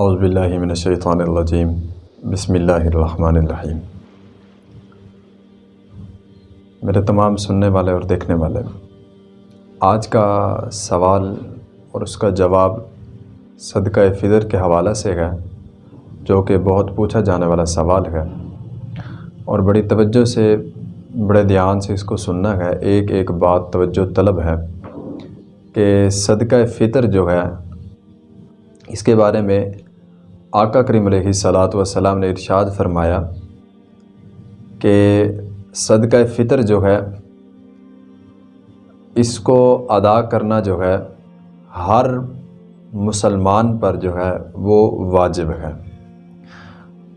اعوذ باللہ من الشیطان الرجیم۔ بسم اللہ الرحمن الرحیم میرے تمام سننے والے اور دیکھنے والے، آج کا سوال اور اس کا جواب صدقہ فطر کے حوالہ سے ہے، جو کہ بہت پوچھا جانے والا سوال ہے۔ اور بڑی توجہ سے، بڑے دھیان سے اس کو سننا ہے۔ ایک ایک بات توجہ طلب ہے کہ صدقہ فطر جو ہے، اس کے بارے میں آقا کریم علیہ صلاۃ وسلام نے ارشاد فرمایا کہ صدقہ فطر جو ہے، اس کو ادا کرنا جو ہے، ہر مسلمان پر جو ہے وہ واجب ہے۔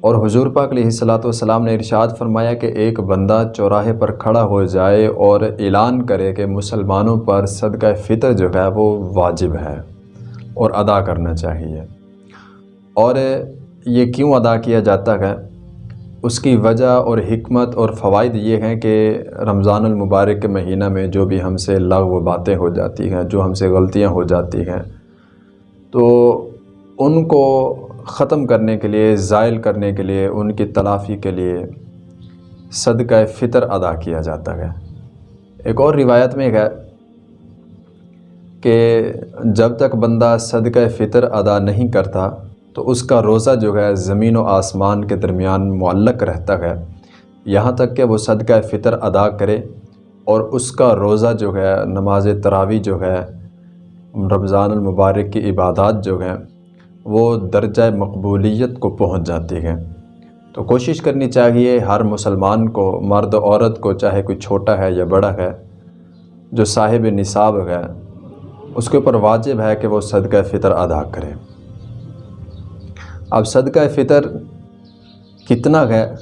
اور حضور پاک علیہ صلاۃ والسلام نے ارشاد فرمایا کہ ایک بندہ چوراہے پر کھڑا ہو جائے اور اعلان کرے کہ مسلمانوں پر صدقہ فطر جو ہے وہ واجب ہے اور ادا کرنا چاہیے۔ اور یہ کیوں ادا کیا جاتا ہے؟ اس کی وجہ اور حکمت اور فوائد یہ ہیں کہ رمضان المبارک کے مہینہ میں جو بھی ہم سے لغو باتیں ہو جاتی ہیں، جو ہم سے غلطیاں ہو جاتی ہیں، تو ان کو ختم کرنے کے لیے، زائل کرنے کے لیے، ان کی تلافی کے لیے صدقہ فطر ادا کیا جاتا ہے۔ ایک اور روایت میں ہے کہ جب تک بندہ صدقہ فطر ادا نہیں کرتا تو اس کا روزہ جو ہے زمین و آسمان کے درمیان معلق رہتا ہے۔ یہاں تک کہ وہ صدقہ فطر ادا کرے اور اس کا روزہ جو ہے، نماز تراوی جو ہے، رمضان المبارک کی عبادات جو ہیں، وہ درجہ مقبولیت کو پہنچ جاتی ہیں۔ تو کوشش کرنی چاہیے ہر مسلمان کو، مرد و عورت کو، چاہے کوئی چھوٹا ہے یا بڑا ہے، جو صاحب نصاب ہے، اس کے اوپر واجب ہے کہ وہ صدقہ فطر ادا کرے۔ اب صدقہ فطر کتنا ہے؟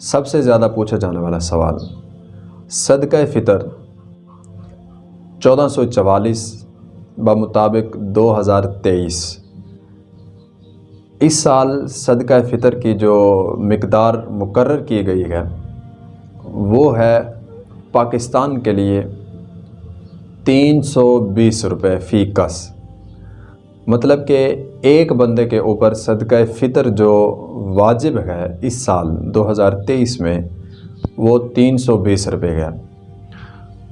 سب سے زیادہ پوچھا جانے والا سوال۔ صدقہ فطر چودہ سو چوالیس بمطابق دو ہزار تیئیس۔ اس سال صدقہ فطر کی جو مقدار مقرر کی گئی ہے، وہ ہے پاکستان کے لیے تین سو بیس روپے فی کس۔ مطلب کہ ایک بندے کے اوپر صدقہ فطر جو واجب ہے اس سال دو ہزار تیئیس میں، وہ تین سو بیس روپے ہے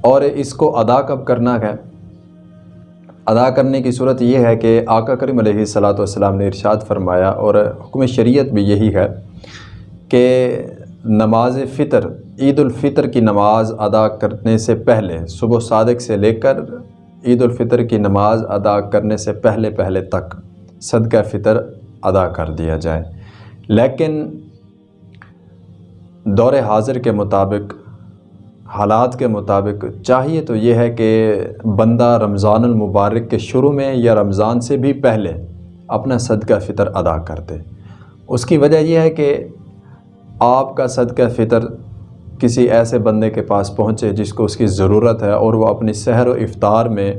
اور اس کو ادا کب کرنا ہے؟ ادا کرنے کی صورت یہ ہے کہ آقا کریم علیہ صلاۃ والسلام نے ارشاد فرمایا اور حکم شریعت بھی یہی ہے کہ نماز فطر، عید الفطر کی نماز ادا کرنے سے پہلے، صبح صادق سے لے کر عید الفطر کی نماز ادا کرنے سے پہلے پہلے تک صدقہ فطر ادا کر دیا جائے۔ لیکن دور حاضر کے مطابق، حالات کے مطابق چاہیے تو یہ ہے کہ بندہ رمضان المبارک کے شروع میں یا رمضان سے بھی پہلے اپنا صدقہ فطر ادا کر دے۔ اس کی وجہ یہ ہے کہ آپ کا صدقہ فطر کسی ایسے بندے کے پاس پہنچے جس کو اس کی ضرورت ہے اور وہ اپنی سحر و افطار میں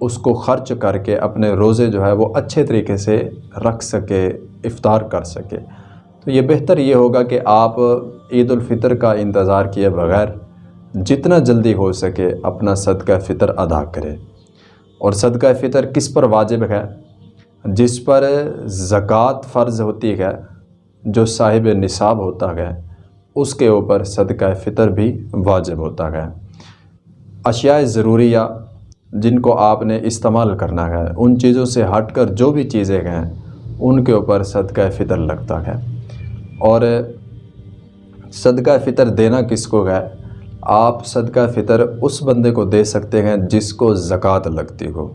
اس کو خرچ کر کے اپنے روزے جو ہے وہ اچھے طریقے سے رکھ سکے، افطار کر سکے۔ تو یہ بہتر یہ ہوگا کہ آپ عید الفطر کا انتظار کیے بغیر جتنا جلدی ہو سکے اپنا صدقہ فطر ادا کرے۔ اور صدقہ فطر کس پر واجب ہے؟ جس پر زکوٰۃ فرض ہوتی ہے، جو صاحب نصاب ہوتا ہے اس کے اوپر صدقہ فطر بھی واجب ہوتا ہے۔ اشیاء ضروریہ جن کو آپ نے استعمال کرنا ہے، ان چیزوں سے ہٹ کر جو بھی چیزیں ہیں، ان کے اوپر صدقہ فطر لگتا ہے۔ اور صدقہ فطر دینا کس کو ہے؟ آپ صدقہ فطر اس بندے کو دے سکتے ہیں جس کو زکوٰۃ لگتی ہو۔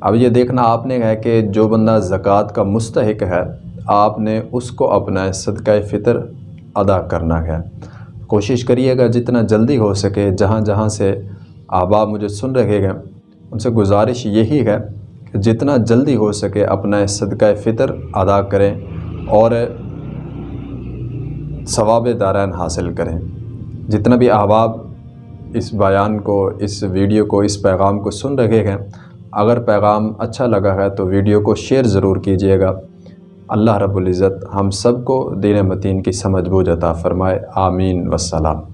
اب یہ دیکھنا آپ نے ہے کہ جو بندہ زکوٰۃ کا مستحق ہے، آپ نے اس کو اپنا صدقہ فطر ادا کرنا ہے۔ کوشش کریے گا جتنا جلدی ہو سکے، جہاں جہاں سے احباب مجھے سن رہے گئے ان سے گزارش یہی ہے کہ جتنا جلدی ہو سکے اپنا صدقہ فطر ادا کریں اور ثواب دارین حاصل کریں۔ جتنا بھی احباب اس بیان کو، اس ویڈیو کو، اس پیغام کو سن رہے ہیں، اگر پیغام اچھا لگا ہے تو ویڈیو کو شیئر ضرور کیجیے گا۔ اللہ رب العزت ہم سب کو دین متین کی سمجھ بوجھ عطا فرمائے. آمین. وسلام